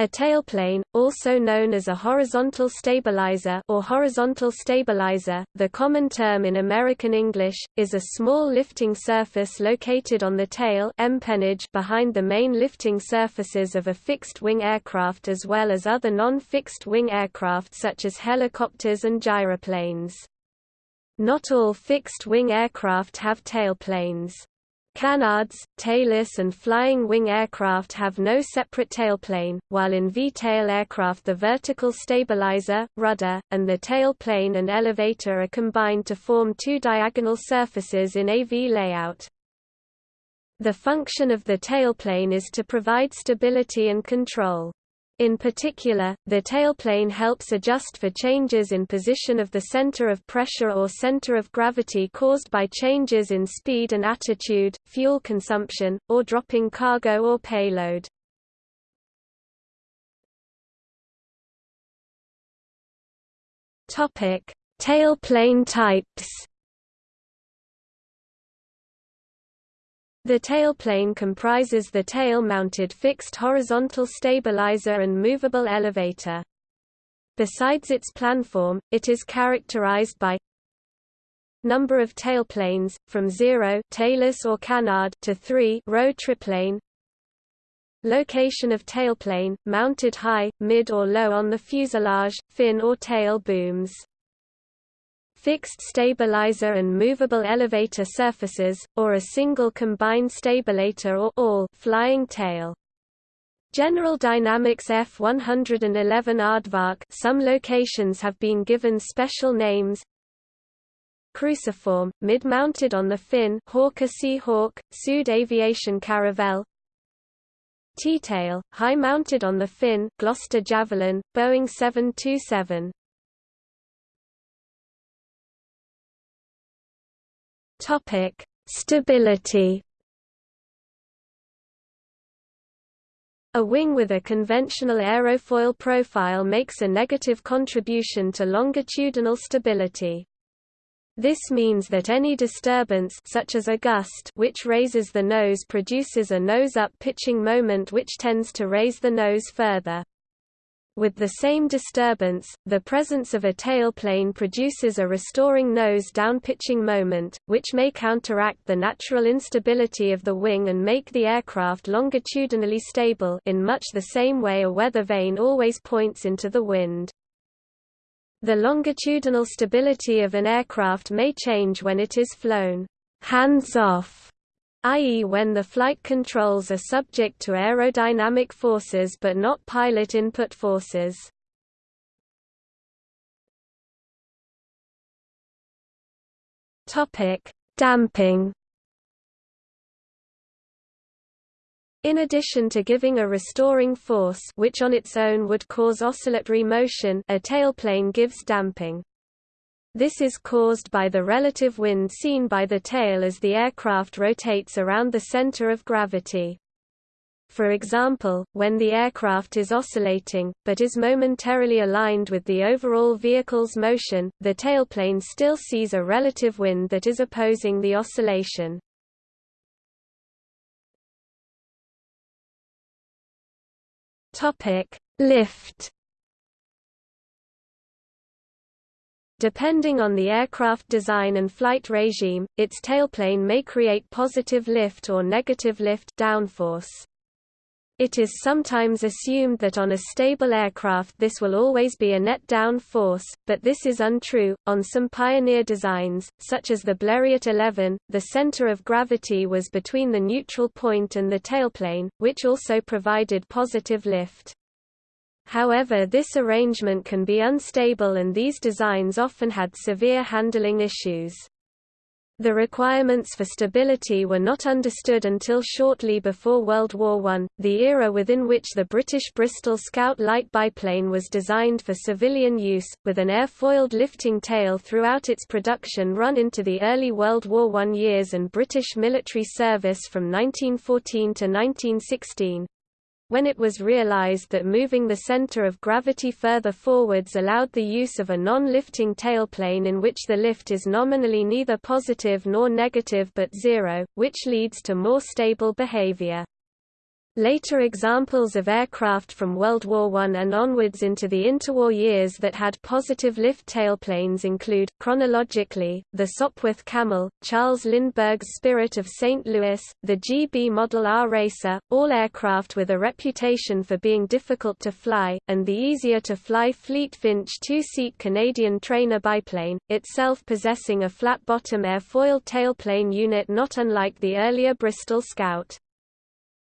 A tailplane, also known as a horizontal stabilizer or horizontal stabilizer, the common term in American English, is a small lifting surface located on the tail behind the main lifting surfaces of a fixed-wing aircraft as well as other non-fixed-wing aircraft such as helicopters and gyroplanes. Not all fixed-wing aircraft have tailplanes. Canards, tailless and flying wing aircraft have no separate tailplane, while in V-tail aircraft the vertical stabilizer, rudder, and the tailplane and elevator are combined to form two diagonal surfaces in a V layout. The function of the tailplane is to provide stability and control. In particular, the tailplane helps adjust for changes in position of the center of pressure or center of gravity caused by changes in speed and attitude, fuel consumption, or dropping cargo or payload. Topic: Tailplane types. The tailplane comprises the tail-mounted fixed horizontal stabilizer and movable elevator. Besides its planform, it is characterized by number of tailplanes, from 0 tailless or canard to 3 Roe triplane, location of tailplane, mounted high, mid or low on the fuselage, fin or tail booms fixed stabilizer and movable elevator surfaces, or a single combined stabilator or all flying tail. General Dynamics F-111 Aardvark some locations have been given special names. Cruciform, mid-mounted on the fin Hawker Sea Hawk, Sud Aviation Caravelle T-tail, high-mounted on the fin Gloster Javelin, Boeing 727 Topic: Stability. A wing with a conventional aerofoil profile makes a negative contribution to longitudinal stability. This means that any disturbance such as a gust which raises the nose produces a nose-up pitching moment which tends to raise the nose further. With the same disturbance, the presence of a tailplane produces a restoring nose-down pitching moment, which may counteract the natural instability of the wing and make the aircraft longitudinally stable in much the same way a weather vane always points into the wind. The longitudinal stability of an aircraft may change when it is flown hands-off i.e. when the flight controls are subject to aerodynamic forces but not pilot input forces. Damping. In addition to giving a restoring force which on its own would cause oscillatory motion, a tailplane gives damping. This is caused by the relative wind seen by the tail as the aircraft rotates around the center of gravity. For example, when the aircraft is oscillating, but is momentarily aligned with the overall vehicle's motion, the tailplane still sees a relative wind that is opposing the oscillation. Lift Depending on the aircraft design and flight regime, its tailplane may create positive lift or negative lift downforce. It is sometimes assumed that on a stable aircraft this will always be a net down force, but this is untrue. On some pioneer designs, such as the Blériot 11, the center of gravity was between the neutral point and the tailplane, which also provided positive lift. However this arrangement can be unstable and these designs often had severe handling issues. The requirements for stability were not understood until shortly before World War I, the era within which the British Bristol Scout light biplane was designed for civilian use, with an airfoiled lifting tail throughout its production run into the early World War I years and British military service from 1914 to 1916 when it was realized that moving the center of gravity further forwards allowed the use of a non-lifting tailplane in which the lift is nominally neither positive nor negative but zero, which leads to more stable behavior. Later examples of aircraft from World War I and onwards into the interwar years that had positive lift tailplanes include, chronologically, the Sopwith Camel, Charles Lindbergh's Spirit of St. Louis, the Gee Bee Model R Racer, all aircraft with a reputation for being difficult to fly, and the easier-to-fly Fleet Finch two-seat Canadian trainer biplane, itself possessing a flat-bottom airfoil tailplane unit not unlike the earlier Bristol Scout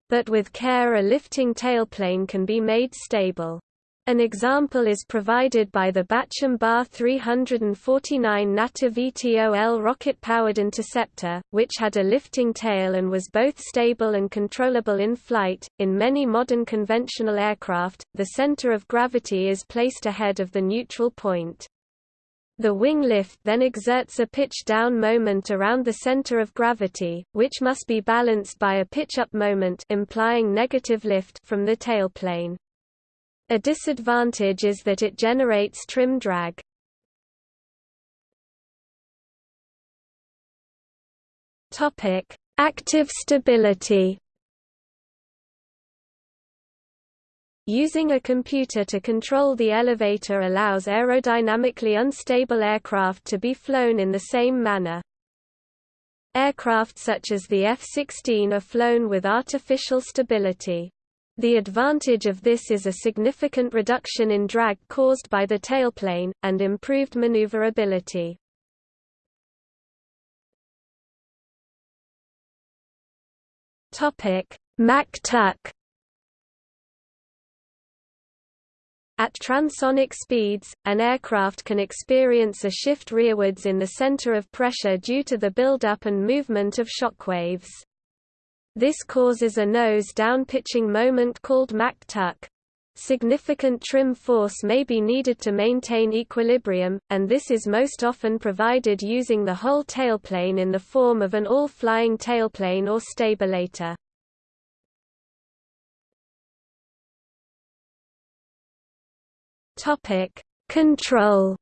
but with care a lifting tailplane can be made stable. An example is provided by the Bachem Ba 349 Natter VTOL rocket-powered interceptor, which had a lifting tail and was both stable and controllable in flight. In many modern conventional aircraft, the center of gravity is placed ahead of the neutral point. The wing lift then exerts a pitch-down moment around the center of gravity, which must be balanced by a pitch-up moment implying negative lift from the tailplane. A disadvantage is that it generates trim drag. Active stability Using a computer to control the elevator allows aerodynamically unstable aircraft to be flown in the same manner. Aircraft such as the F-16 are flown with artificial stability. The advantage of this is a significant reduction in drag caused by the tailplane, and improved maneuverability. Mach-tuck At transonic speeds, an aircraft can experience a shift rearwards in the center of pressure due to the buildup and movement of shockwaves. This causes a nose-down pitching moment called Mach-tuck. Significant trim force may be needed to maintain equilibrium, and this is most often provided using the whole tailplane in the form of an all-flying tailplane or stabilator. Topic: Control.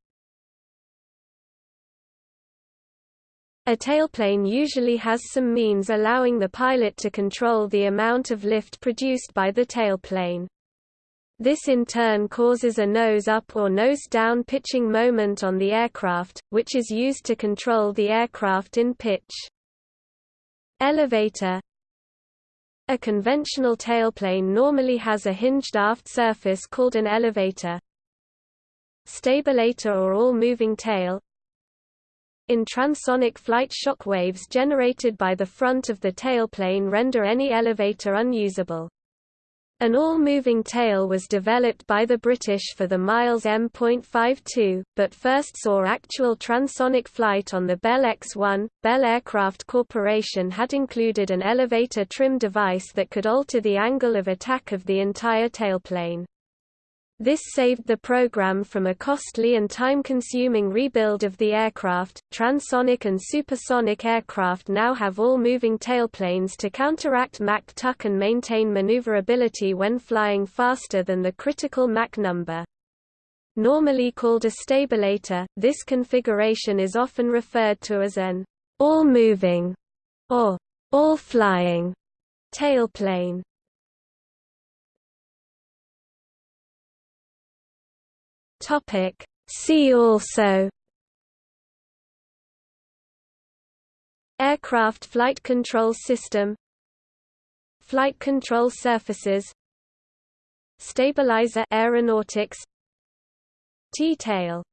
A tailplane usually has some means allowing the pilot to control the amount of lift produced by the tailplane. This in turn causes a nose-up or nose-down pitching moment on the aircraft, which is used to control the aircraft in pitch. Elevator A conventional tailplane normally has a hinged aft surface called an elevator, stabilator or all-moving tail in transonic flight shock waves generated by the front of the tailplane render any elevator unusable. An all-moving tail was developed by the British for the Miles M.52, but first saw actual transonic flight on the Bell X-1. Bell Aircraft Corporation had included an elevator trim device that could alter the angle of attack of the entire tailplane. This saved the program from a costly and time-consuming rebuild of the aircraft. Transonic and supersonic aircraft now have all moving tailplanes to counteract Mach tuck and maintain maneuverability when flying faster than the critical Mach number. Normally called a stabilator, this configuration is often referred to as an all-moving or all-flying tailplane. Topic. See also Aircraft flight control system Flight control surfaces Stabilizer aeronautics T-tail